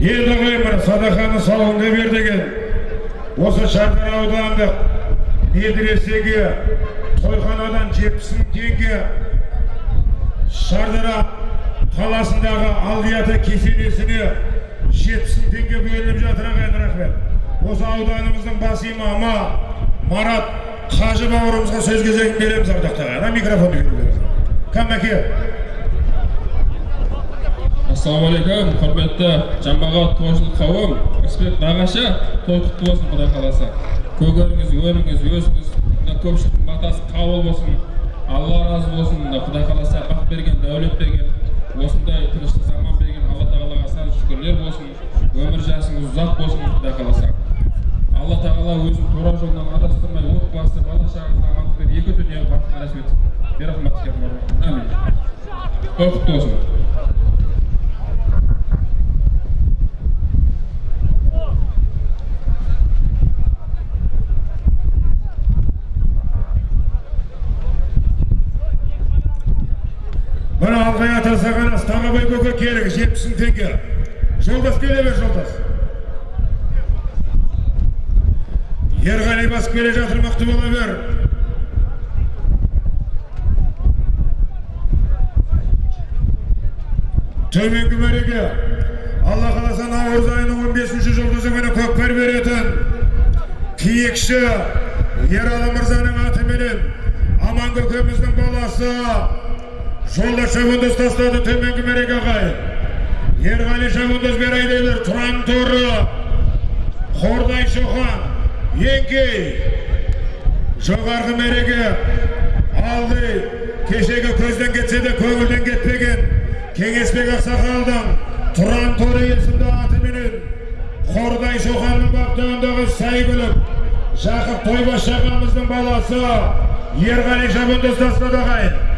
енді қоймыр садақаны сауынды бер деген осы шардара аудандық медресеге тойханадан жетпіс мың теңге шардара қаласындағы алдияты кесенесіне жетпіс мың теңге бөлініп жатыр ағайын рахмет. Осы ауданымыздың бас имамы марат қажы бауырымызға сөз кезегін береміз ардақты ағайын микрофонды беріңіз кәм әке ассалаумағалейкум құрметті жамағат тойшыл қауым рысбек нағашы той құтты болсын құдай қаласа. Көгеріңіз өріңіз өсіңіз мына көпшіліктің батасы қабыл болсын алла разы болсын құдай қаласа бақ берген дәулет берген осындай тыныштық заман берген алла тағалаға сан шүкірлер болсын өмір жасыңыз ұзақ болсын құдай қаласа. Алла тағала өзін тура жолдан адастырмай отбасы бала шағаңызға амандық екі дүние бақытын нәсіп етсін. Берахматика әмин той құтты болсын мына алғай ата сағанас тағабай көке келіңіз жетпіс мың теңге. Жолдас келе бер жолдас. Ерғали басып келе жатыр мықты бола бер. Төменгі мәреге алла қаласа наурыз айының он бесінші жұлдызы күні көкпар беретін киікші ералы мырзаның атыменен аман көкеміздің баласы жолда шабандоз тастады төменгі мәреге ағайын ерғали шабандоз берайдайлар тұран торы. Қордай шоқан еңкей. Жоғарғы мәреге алды. Кешегі көзден кетсе де көңілден кетпеген. Кеңесбек ақсақалдың тұран торы есімді атыменен қордай шоқанның баптығындағы сәйгүлік жақып тойбаш ағамыздың баласы ерғали шабандоз тастады ағайын.